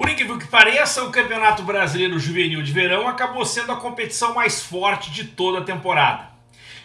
Por incrível que pareça, o Campeonato Brasileiro Juvenil de Verão acabou sendo a competição mais forte de toda a temporada.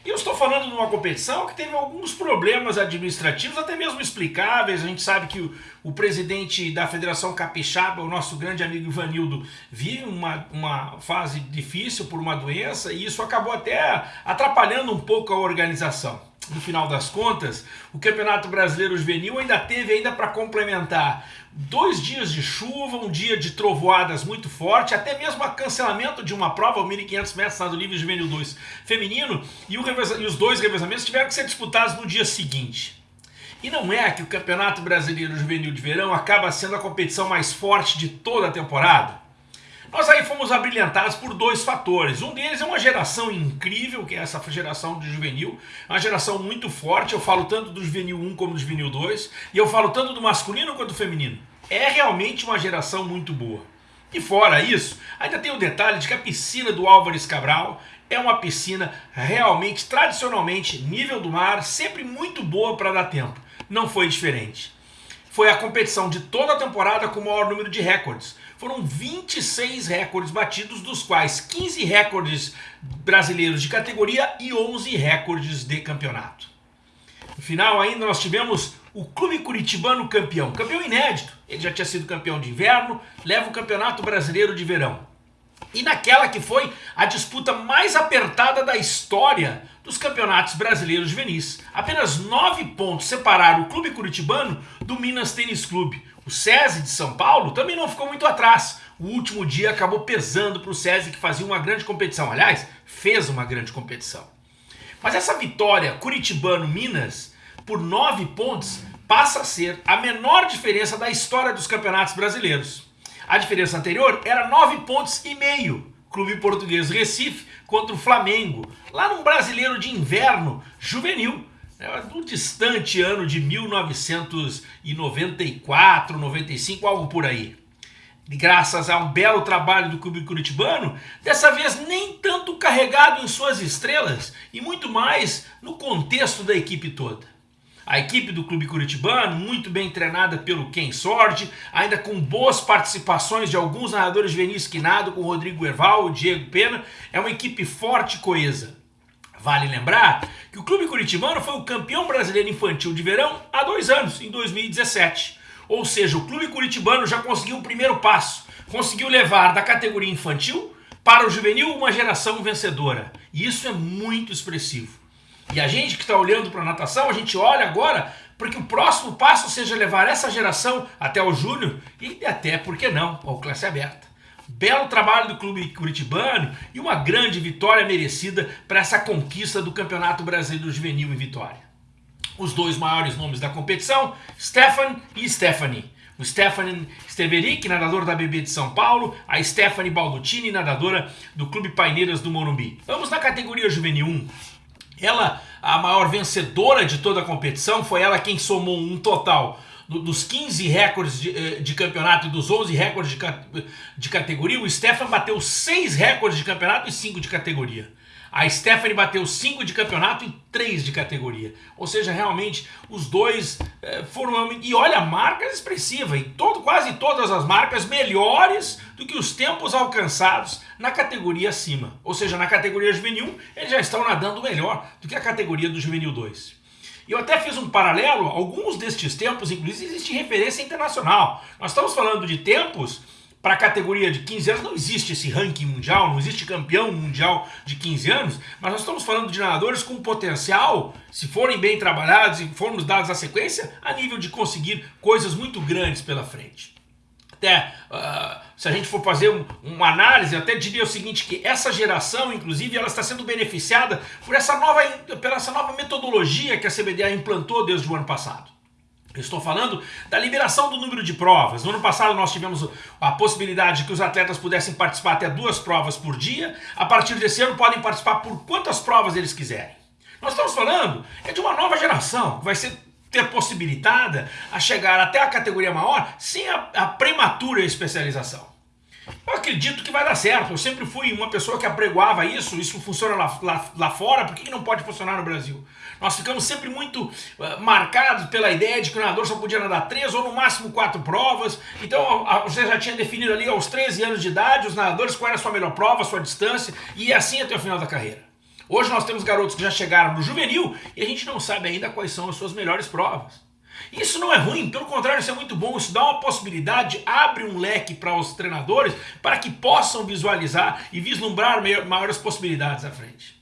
E eu estou falando de uma competição que teve alguns problemas administrativos, até mesmo explicáveis. A gente sabe que o, o presidente da Federação Capixaba, o nosso grande amigo Ivanildo, vive uma, uma fase difícil por uma doença e isso acabou até atrapalhando um pouco a organização no final das contas, o Campeonato Brasileiro Juvenil ainda teve ainda para complementar dois dias de chuva, um dia de trovoadas muito forte, até mesmo o cancelamento de uma prova, o 1.500 metros nado livre Juvenil 2 feminino, e, e os dois revezamentos tiveram que ser disputados no dia seguinte. E não é que o Campeonato Brasileiro Juvenil de Verão acaba sendo a competição mais forte de toda a temporada? Nós aí fomos abrilhantados por dois fatores. Um deles é uma geração incrível, que é essa geração de juvenil, uma geração muito forte. Eu falo tanto do juvenil 1 como do juvenil 2, e eu falo tanto do masculino quanto do feminino. É realmente uma geração muito boa. E fora isso, ainda tem o detalhe de que a piscina do Álvares Cabral é uma piscina realmente, tradicionalmente, nível do mar, sempre muito boa para dar tempo. Não foi diferente foi a competição de toda a temporada com o maior número de recordes. Foram 26 recordes batidos, dos quais 15 recordes brasileiros de categoria e 11 recordes de campeonato. No final ainda nós tivemos o Clube Curitibano campeão, campeão inédito. Ele já tinha sido campeão de inverno, leva o Campeonato Brasileiro de Verão e naquela que foi a disputa mais apertada da história dos campeonatos brasileiros juvenis. Apenas nove pontos separaram o clube curitibano do Minas Tênis Clube. O SESI de São Paulo também não ficou muito atrás. O último dia acabou pesando para o SESI que fazia uma grande competição. Aliás, fez uma grande competição. Mas essa vitória Curitibano-Minas por nove pontos passa a ser a menor diferença da história dos campeonatos brasileiros. A diferença anterior era 9 pontos e meio. Clube Português Recife contra o Flamengo, lá num brasileiro de inverno juvenil, né, do distante ano de 1994, 95, algo por aí. Graças a um belo trabalho do clube curitibano, dessa vez nem tanto carregado em suas estrelas e muito mais no contexto da equipe toda. A equipe do Clube Curitibano, muito bem treinada pelo Ken Sordi, ainda com boas participações de alguns narradores juvenis que nadam, com Rodrigo Erval, Diego Pena, é uma equipe forte e coesa. Vale lembrar que o Clube Curitibano foi o campeão brasileiro infantil de verão há dois anos, em 2017. Ou seja, o Clube Curitibano já conseguiu o primeiro passo, conseguiu levar da categoria infantil para o juvenil uma geração vencedora. E isso é muito expressivo. E a gente que está olhando para a natação, a gente olha agora para que o próximo passo seja levar essa geração até o júnior e até, por que não, ao classe aberta. Belo trabalho do clube curitibano e uma grande vitória merecida para essa conquista do Campeonato Brasileiro Juvenil em Vitória. Os dois maiores nomes da competição, Stefan e Stephanie. O Stephanie Steverick, nadador da BB de São Paulo, a Stephanie Baldutini, nadadora do Clube Paineiras do Morumbi. Vamos na categoria Juvenil 1. Ela, a maior vencedora de toda a competição, foi ela quem somou um total dos 15 recordes de, eh, de, campeonato e dos 11 recordes de, de categoria. O Stefan bateu 6 recordes de campeonato e 5 de categoria. A Stephanie bateu 5 de campeonato e 3 de categoria. Ou seja, realmente os dois é, foram. E olha, marcas expressivas. E todo, quase todas as marcas melhores do que os tempos alcançados na categoria acima. Ou seja, na categoria juvenil, eles já estão nadando melhor do que a categoria do juvenil 2. E eu até fiz um paralelo, alguns destes tempos, inclusive, existe referência internacional. Nós estamos falando de tempos para a categoria de 15 anos, não existe esse ranking mundial, não existe campeão mundial de 15 anos, mas nós estamos falando de nadadores com potencial, se forem bem trabalhados e formos dados a sequência, a nível de conseguir coisas muito grandes pela frente. Até, uh, se a gente for fazer um, uma análise, até diria o seguinte, que essa geração, inclusive, ela está sendo beneficiada por essa nova, pela essa nova metodologia que a CBDA implantou desde o ano passado. Eu estou falando da liberação do número de provas. No ano passado nós tivemos a possibilidade de que os atletas pudessem participar até duas provas por dia. A partir desse ano podem participar por quantas provas eles quiserem. Nós estamos falando é de uma nova geração que vai ser ter possibilitada a chegar até a categoria maior sem a, a prematura especialização. Eu acredito que vai dar certo. Eu sempre fui uma pessoa que apregoava isso. Isso funciona lá, lá, lá fora, por que não pode funcionar no Brasil? Nós ficamos sempre muito uh, marcados pela ideia de que o nadador só podia nadar três ou no máximo quatro provas. Então a, você já tinha definido ali aos 13 anos de idade os nadadores qual era a sua melhor prova, a sua distância, e assim até o final da carreira. Hoje nós temos garotos que já chegaram no juvenil e a gente não sabe ainda quais são as suas melhores provas. Isso não é ruim, pelo contrário, isso é muito bom. Isso dá uma possibilidade, abre um leque para os treinadores para que possam visualizar e vislumbrar maiores possibilidades à frente.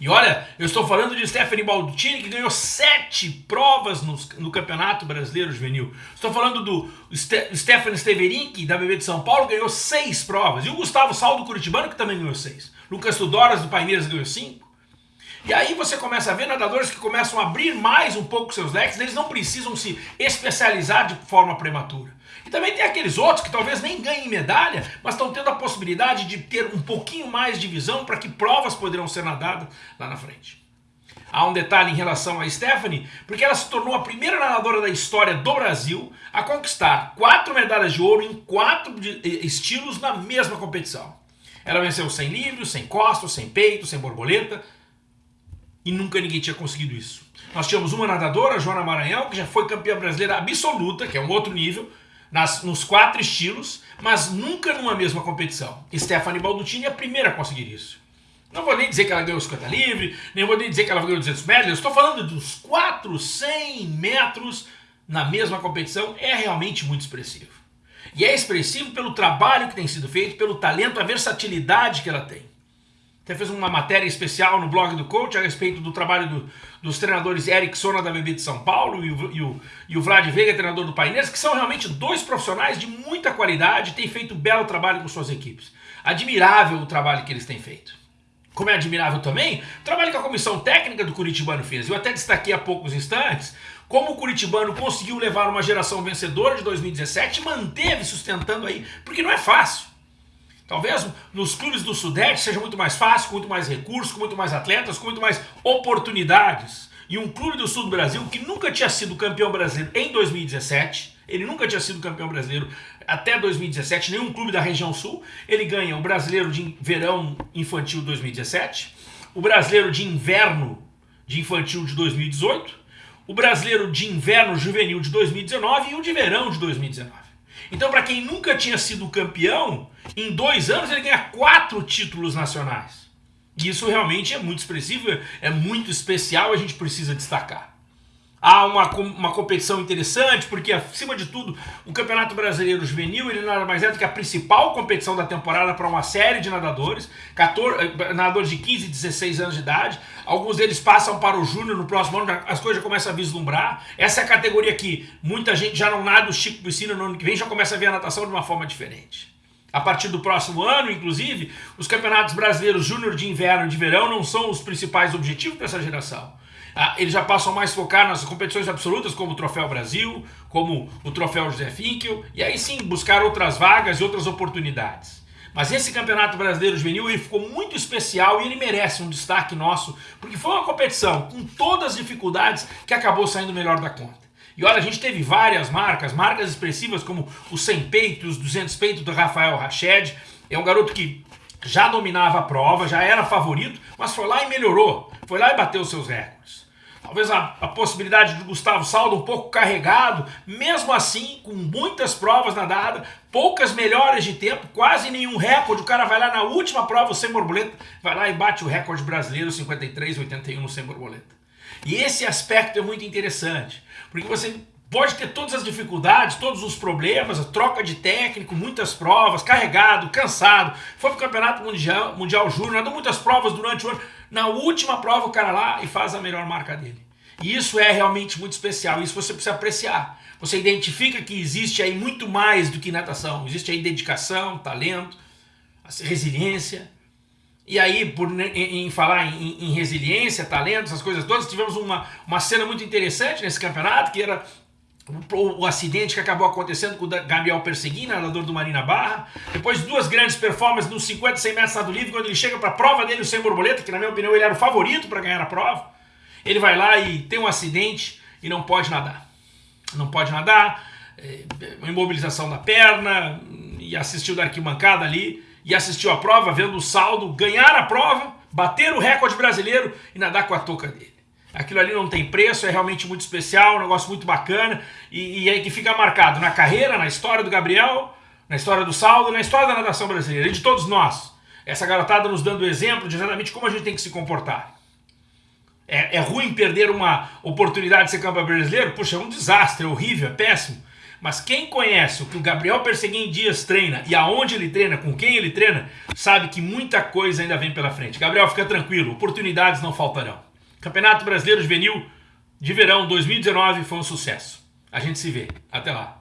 E olha, eu estou falando de Stephanie Baldini, que ganhou sete provas no, no Campeonato Brasileiro Juvenil. Estou falando do Ste Stephanie Steverink, da BB de São Paulo, ganhou seis provas. E o Gustavo Saldo Curitibano, que também ganhou seis. Lucas Tudoras, do Paineiras, ganhou cinco. E aí você começa a ver nadadores que começam a abrir mais um pouco seus leques, eles não precisam se especializar de forma prematura. E também tem aqueles outros que talvez nem ganhem medalha, mas estão tendo a possibilidade de ter um pouquinho mais de visão para que provas poderão ser nadadas lá na frente. Há um detalhe em relação a Stephanie, porque ela se tornou a primeira nadadora da história do Brasil a conquistar quatro medalhas de ouro em quatro estilos na mesma competição. Ela venceu sem livros, sem costas, sem peito, sem borboleta, e nunca ninguém tinha conseguido isso. Nós tínhamos uma nadadora, Joana Maranhão, que já foi campeã brasileira absoluta, que é um outro nível, nas, nos quatro estilos, mas nunca numa mesma competição. Stephanie Baldutini é a primeira a conseguir isso. Não vou nem dizer que ela ganhou 50 livre, nem vou nem dizer que ela ganhou 200 metros, eu estou falando dos 4, 100 metros na mesma competição, é realmente muito expressivo. E é expressivo pelo trabalho que tem sido feito, pelo talento, a versatilidade que ela tem. Até fez uma matéria especial no blog do coach a respeito do trabalho do, dos treinadores Eric Sona da BB de São Paulo e o, e o, e o Vlad Veiga, treinador do Paineiras, que são realmente dois profissionais de muita qualidade têm feito um belo trabalho com suas equipes. Admirável o trabalho que eles têm feito. Como é admirável também o trabalho que a comissão técnica do Curitibano fez. Eu até destaquei há poucos instantes como o Curitibano conseguiu levar uma geração vencedora de 2017 e manteve sustentando aí, porque não é fácil. Talvez nos clubes do Sudeste seja muito mais fácil, com muito mais recursos, com muito mais atletas, com muito mais oportunidades. E um clube do sul do Brasil que nunca tinha sido campeão brasileiro em 2017, ele nunca tinha sido campeão brasileiro até 2017, nenhum clube da região sul, ele ganha o brasileiro de verão infantil 2017, o brasileiro de inverno de infantil de 2018, o brasileiro de inverno juvenil de 2019 e o de verão de 2019. Então, para quem nunca tinha sido campeão, em dois anos ele ganha quatro títulos nacionais. E isso realmente é muito expressivo, é muito especial, a gente precisa destacar. Há uma, uma competição interessante, porque acima de tudo, o Campeonato Brasileiro Juvenil ele nada mais é do que a principal competição da temporada para uma série de nadadores, 14, eh, nadadores de 15 e 16 anos de idade. Alguns deles passam para o Júnior no próximo ano, as coisas já começam a vislumbrar. Essa é a categoria que muita gente já não nada o Chico Piscina no ano que vem, já começa a ver a natação de uma forma diferente. A partir do próximo ano, inclusive, os campeonatos brasileiros júnior de inverno e de verão não são os principais objetivos dessa geração. Ah, eles já passam mais focar nas competições absolutas, como o Troféu Brasil, como o Troféu José Finkel, e aí sim buscar outras vagas e outras oportunidades. Mas esse Campeonato Brasileiro Juvenil ele ficou muito especial e ele merece um destaque nosso, porque foi uma competição com todas as dificuldades que acabou saindo melhor da conta. E olha, a gente teve várias marcas, marcas expressivas como os 100 peitos, 200 peitos do Rafael Rached. É um garoto que já dominava a prova, já era favorito, mas foi lá e melhorou. Foi lá e bateu os seus recordes. Talvez a, a possibilidade de Gustavo Saldo um pouco carregado, mesmo assim, com muitas provas nadadas, poucas melhores de tempo, quase nenhum recorde. O cara vai lá na última prova, sem borboleta, vai lá e bate o recorde brasileiro 53,81 no sem borboleta. E esse aspecto é muito interessante, porque você pode ter todas as dificuldades, todos os problemas, a troca de técnico, muitas provas, carregado, cansado, foi para o Campeonato Mundial, mundial Júnior, andou muitas provas durante o ano. Na última prova o cara lá e faz a melhor marca dele. E isso é realmente muito especial, isso você precisa apreciar. Você identifica que existe aí muito mais do que natação, existe aí dedicação, talento, resiliência. E aí, por, em, em falar em, em, resiliência, talento, essas coisas todas, tivemos uma, uma cena muito interessante nesse campeonato, que era o, acidente que acabou acontecendo com o Gabriel Perseguin, nadador do Marina Barra. Depois duas grandes performances nos 50 e 100 metros nado livre, quando ele chega para a prova dele, o sem borboleta, que na minha opinião ele era o favorito para ganhar a prova. Ele vai lá e tem um acidente e não pode nadar. Não pode nadar, uma imobilização da perna, e assistiu da arquibancada ali, e assistiu a prova, vendo o saldo, ganhar a prova, bater o recorde brasileiro e nadar com a touca dele. Aquilo ali não tem preço, é realmente muito especial, um negócio muito bacana, e, e aí que fica marcado na carreira, na história do Gabriel, na história do saldo, na história da natação brasileira, e de todos nós. Essa garotada nos dando exemplo de exatamente como a gente tem que se comportar. É, é ruim perder uma oportunidade de ser campeão brasileiro? Puxa, é um desastre, é horrível, é péssimo. Mas quem conhece o que o Gabriel Perseguim Dias treina e aonde ele treina, com quem ele treina, sabe que muita coisa ainda vem pela frente. Gabriel, fica tranquilo, oportunidades não faltarão. Campeonato Brasileiro Juvenil de Verão 2019 foi um sucesso. A gente se vê. Até lá.